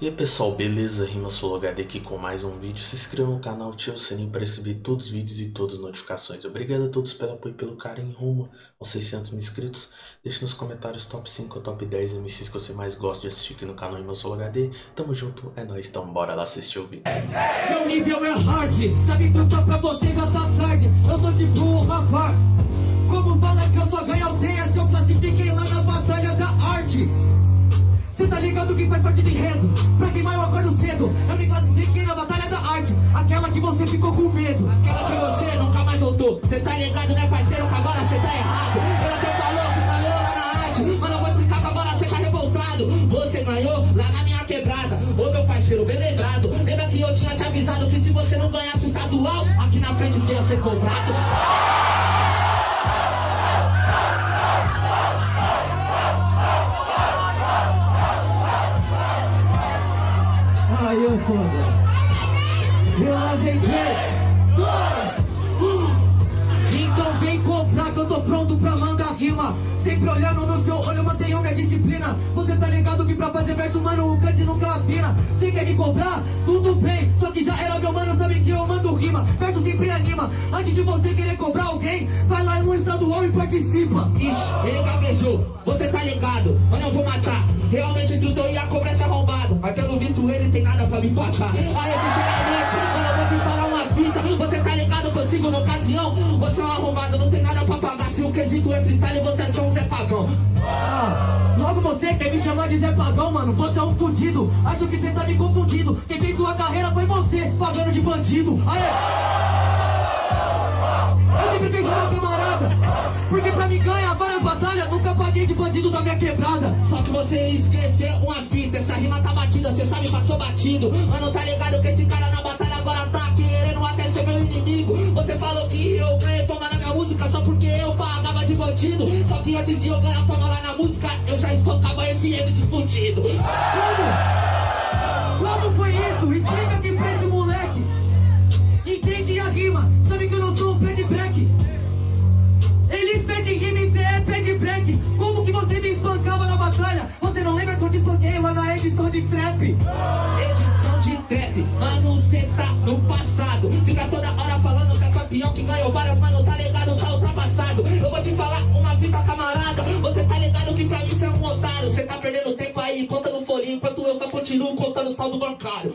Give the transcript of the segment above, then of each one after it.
E aí pessoal, beleza? Rima HD aqui com mais um vídeo. Se inscreva no canal, ative o sininho para receber todos os vídeos e todas as notificações. Obrigado a todos pelo apoio e pelo carinho rumo aos 600 mil inscritos. Deixe nos comentários top 5 ou top 10 MCs que você mais gosta de assistir aqui no canal Rima HD. Tamo junto, é nóis, então bora lá assistir o vídeo. Meu nível é hard, sabe cantar pra você gastar tarde. Eu sou tipo um rapaz. Como fala que eu só ganho aldeia se eu classifiquei lá na batalha da arte? Tá ligado que faz parte do enredo? Pra queimar eu acordo cedo. Eu me classifiquei na batalha da arte. Aquela que você ficou com medo. Aquela que você nunca mais voltou. Cê tá ligado né parceiro? Que agora cê tá errado. Ele até falou que ganhou lá na arte. Mas não vou explicar que agora cê tá revoltado. Você ganhou lá na minha quebrada. Ô meu parceiro, bem lembrado. Lembra que eu tinha te avisado que se você não ganhasse o estadual Aqui na frente cê ia ser cobrado Eu lavei três, dois, tô pronto pra mandar rima. Sempre olhando no seu olho, mantenho minha disciplina. Você tá ligado que pra fazer verso, mano, o cante nunca afina. Você quer me cobrar? Tudo bem. Só que já era meu mano, sabe que eu mando rima. Verso sempre anima. Antes de você querer cobrar alguém Vai lá no estadual e participa. Ixi, ele gaguejou, você tá ligado? Mano, eu vou matar. Realmente tudo eu ia cobrar esse arrombado. Mas pelo visto ele tem nada pra me empatar Aí, sinceramente, mano, eu vou te falar Você tá ligado consigo na ocasião? Você é um arrombado, não tem nada pra pagar. Se o quesito é freestyle, você é só um Zé Pagão Ah, logo você quer me chamar de Zé Pagão, mano. Você é um fudido, acho que você tá me confundindo. Quem fez sua carreira foi você, pagando de bandido. Aê! Eu sempre fiz uma camarada Porque pra me ganhar várias batalhas Nunca paguei de bandido da minha quebrada. Só que você esqueceu uma fita Essa rima tá batida, cê sabe, passou batido. Mano, tá ligado que esse cara na batalha querendo até ser meu inimigo Você falou que eu ganhei fama na minha música Só porque eu pagava de bandido Só que antes de eu ganhar fama lá na música Eu já espancava esse MC fudido Como? Como foi isso? Explica aqui pra esse moleque Entende a rima, sabe que eu não sou um pé de break Eles pedem rima e cê é pé de break Como que você me espancava na batalha? Você não lembra que eu te espanquei lá na edição de trap? Edição trap, mano, cê tá no passado. Fica toda hora falando que é campeão Que ganhou várias, mano, tá ligado, tá ultrapassado. Eu vou te falar uma fita camarada. Você tá ligado que pra mim cê é um otário. Cê tá perdendo tempo aí, conta no folhinho Enquanto eu só continuo contando saldo bancário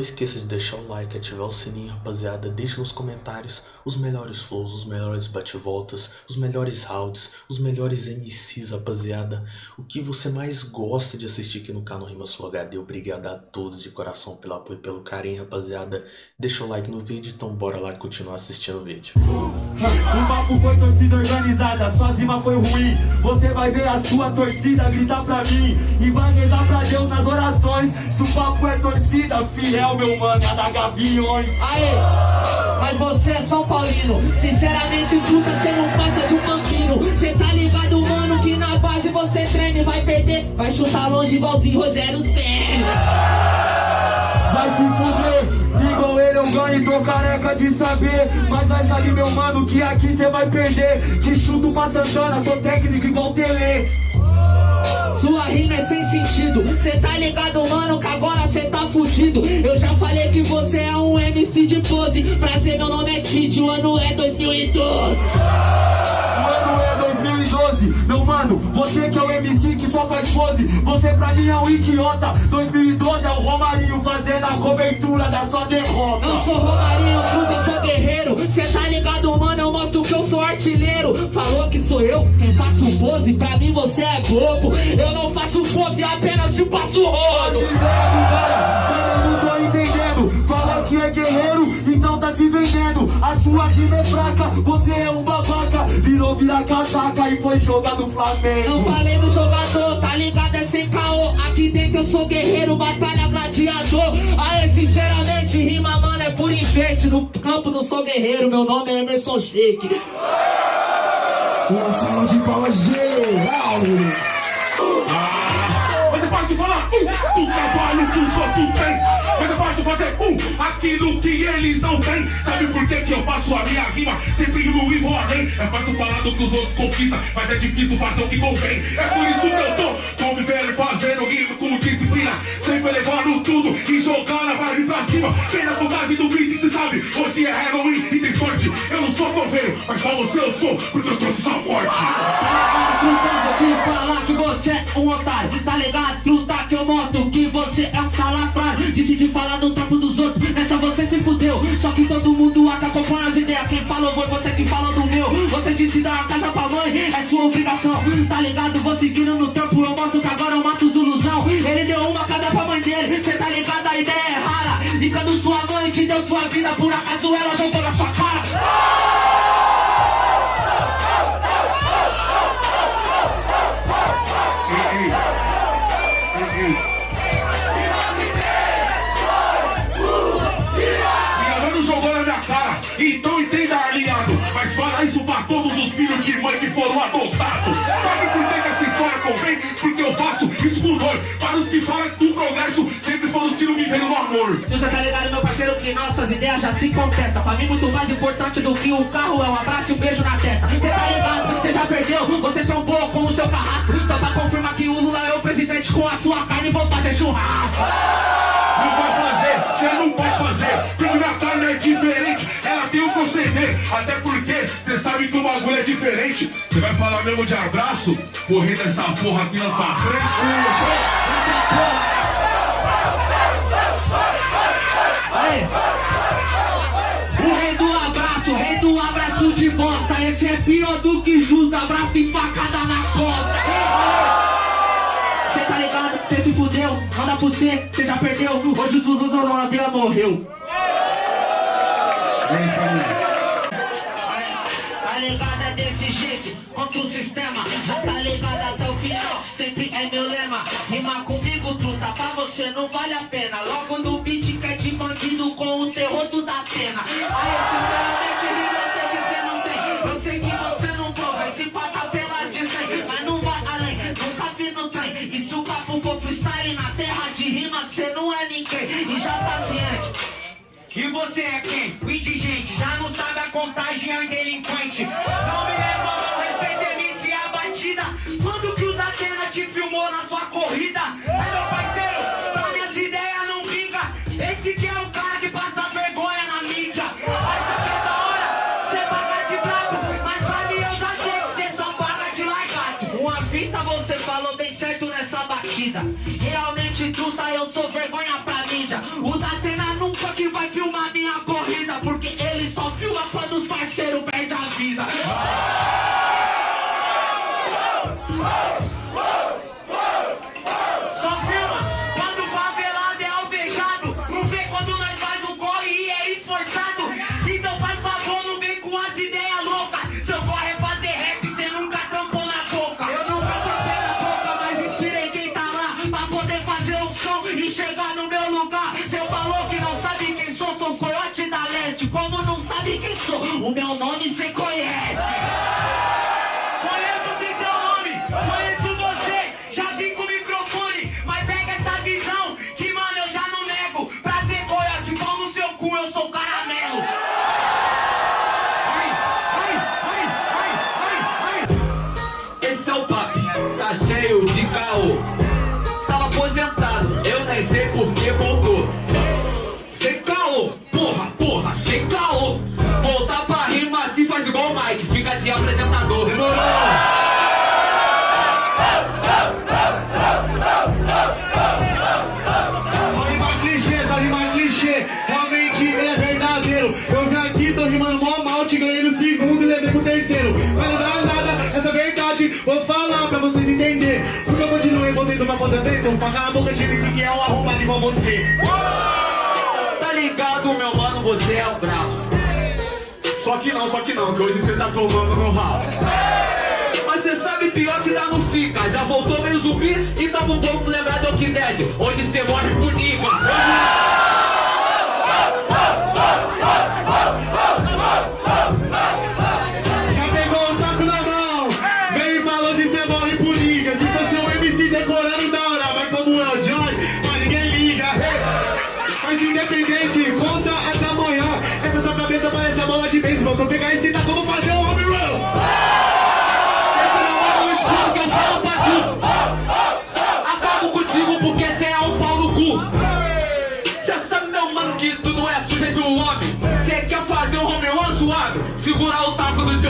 Não esqueça de deixar o like, ativar o sininho, rapaziada. Deixe nos comentários os melhores flows, os melhores bate-voltas, os melhores rounds, os melhores MCs, rapaziada. O que você mais gosta de assistir aqui no canal Rima Sul HD. Obrigado a todos de coração pelo apoio e pelo carinho, rapaziada. Deixa o like no vídeo, então bora lá continuar assistindo o vídeo. O papo foi torcida organizada, sua rima foi ruim. Você vai ver a sua torcida gritar pra mim. E vai rezar pra Deus nas orações. Se o papo é torcida, fiel, meu mano, é a da Gaviões. Aê, mas você é São Paulino. Sinceramente, truta, cê não passa de um bambino. Cê tá ligado, mano, que na base você treme. Vai perder, vai chutar longe igualzinho Rogério Senna Vai se fuder, igual ele eu ganho, tô careca de saber. Mas vai saber, meu mano, que aqui cê vai perder. Te chuto pra Santana, sou técnico igual Tele. Sua rima é sem sentido Cê tá ligado, mano, que agora cê tá fudido Eu já falei que você é um MC de pose Prazer, meu nome é Tite, o ano é 2012 O ano é 2012, meu mano, você que é o MC que só faz pose, você pra mim é um idiota. 2012 é o Romarinho fazendo a cobertura da sua derrota. Eu sou Romarinho, truta, eu sou guerreiro Cê tá ligado, mano, eu mostro que eu sou artilheiro Falou que sou eu quem faço pose Pra mim você é bobo Eu não faço pose, apenas te passo rolo Mano, eu não tô entendendo. Fala que é guerreiro, então tá se vendendo. A sua rima é fraca, você é um babaca. Virou vira casaca e foi jogar no Não Flamengo. falei no jogador, tá ligado? É sem caô. Aqui dentro eu sou guerreiro, batalha gladiador. Aê, sinceramente, rima, mano, é por enfeite. No campo não sou guerreiro, meu nome é Emerson Sheik. Uma salva de palmas geral. Você fácil falar um do trabalho que os outros têm. É fácil fazer um aquilo que eles não têm. Sabe por que, que eu faço a minha rima? Sempre no e vou além. É fácil falar do que os outros conquistam, mas é difícil fazer o que convém. É por isso que eu tô convivendo, fazendo rima com disciplina. Sempre levando tudo e jogando a vibe pra cima. Quem na vontade do beat, se sabe, hoje é Halloween e tem sorte. Eu não sou coveiro, mas pra você eu sou, porque eu trouxe essa morte. Você é um otário Tá ligado, truta que eu moto que você é um salafrário. Decidi falar no trampo dos outros, nessa você se fudeu. Só que todo mundo acabou com as ideias. Quem falou foi você que falou do meu. Você disse dar uma casa pra mãe, é sua obrigação. Tá ligado, vou seguindo no trampo Eu mostro que agora eu mato os ilusão. Ele deu uma casa pra mãe dele. Cê tá ligado, a ideia é rara. Quando sua mãe te deu sua vida Por acaso ela jogou na sua cara então entenda, aliado. Mas fala isso pra todos os filhos de mãe que foram adotados. Sabe por que, que essa história convém? Porque eu faço isso por dor. Para os que falam do progresso, sempre foram os que não viveram no amor. Você tá ligado, meu parceiro, que nossas ideias já se contestam. Pra mim, muito mais importante do que o carro é um abraço e um beijo na testa. Você tá ligado, você já perdeu, você trombou com o seu carrasco. Só pra confirmar que o Lula é o presidente com a sua carne e vou fazer churrasco. Não vai fazer, você não pode fazer. Porque minha carne é diferente, ela tem o proceder. Até porque você sabe que o bagulho é diferente. Você vai falar mesmo de abraço? Correndo essa porra aqui na sua frente. O rei do abraço, o rei do abraço de bosta. Esse é pior do que justo, abraço e facada na costa. Cê tá ligado? Cê se fudeu, manda pro cê, cê já perdeu. Hoje o Dudu Ladeira morreu. Tá? É desse jeito, contra o sistema. Tá ligado até o final, sempre é meu lema. Rima comigo, truta, pra você não vale a pena. Logo no beat que é de bandido com o terror do da pena. Aí, sinceramente, rima eu sei que você não tem. Eu sei que você não prova, esse paga pela de 100. Mas não vai além, nunca vi no trem. E se o papo for freestyle na terra de rima, E você é quem? O indigente, já não sabe a contagem, é um delinquente. Não me leva mal, respeita MC a batida. Quando que o Datena te filmou na sua corrida? É meu parceiro, pra minhas ideias não briga. Esse que é o cara poder fazer um som e chegar no meu lugar. Cê falou que não sabe quem sou, sou coiote da leste. Como não sabe quem sou, o meu nome cê conhece. Pra a boca de MC que é um arrombado igual você. Tá ligado, meu mano, você é o brabo. Só que não, só que não, que hoje você tá tomando no ralo. Mas cê sabe pior que dá no fica. Já voltou meio zumbi e tava um pouco lembrado do que Dead. Onde cê morre por nível. Já Segurar o taco do. Vou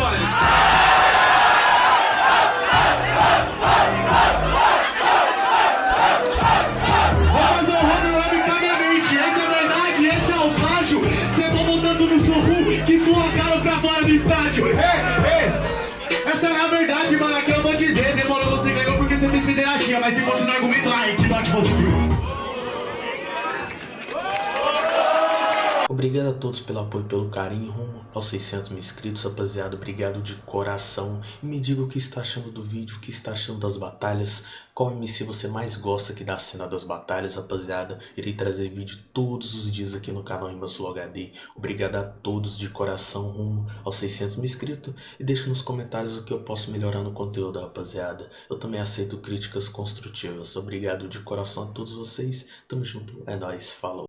fazer um home run arbitrariamente. Essa é a verdade, esse é o plágio. Cê tomou tanto no soco que sua cara pra fora do estádio. Essa é a verdade, mano. Aqui eu vou dizer. Demorou, você ganhou porque você fez pederastia. Mas se fosse no argumento, ai, que dote você. Obrigado a todos pelo apoio pelo carinho rumo aos 600 mil inscritos, rapaziada. Obrigado de coração. E me diga o que está achando do vídeo, o que está achando das batalhas. Qual MC você mais gosta aqui da cena das batalhas, rapaziada. Irei trazer vídeo todos os dias aqui no canal Sul HD. Obrigado a todos de coração rumo aos 600 mil inscritos. E deixe nos comentários o que eu posso melhorar no conteúdo, rapaziada. Eu também aceito críticas construtivas. Obrigado de coração a todos vocês. Tamo junto. É nóis. Falou.